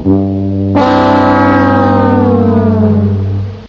Mm-hmm.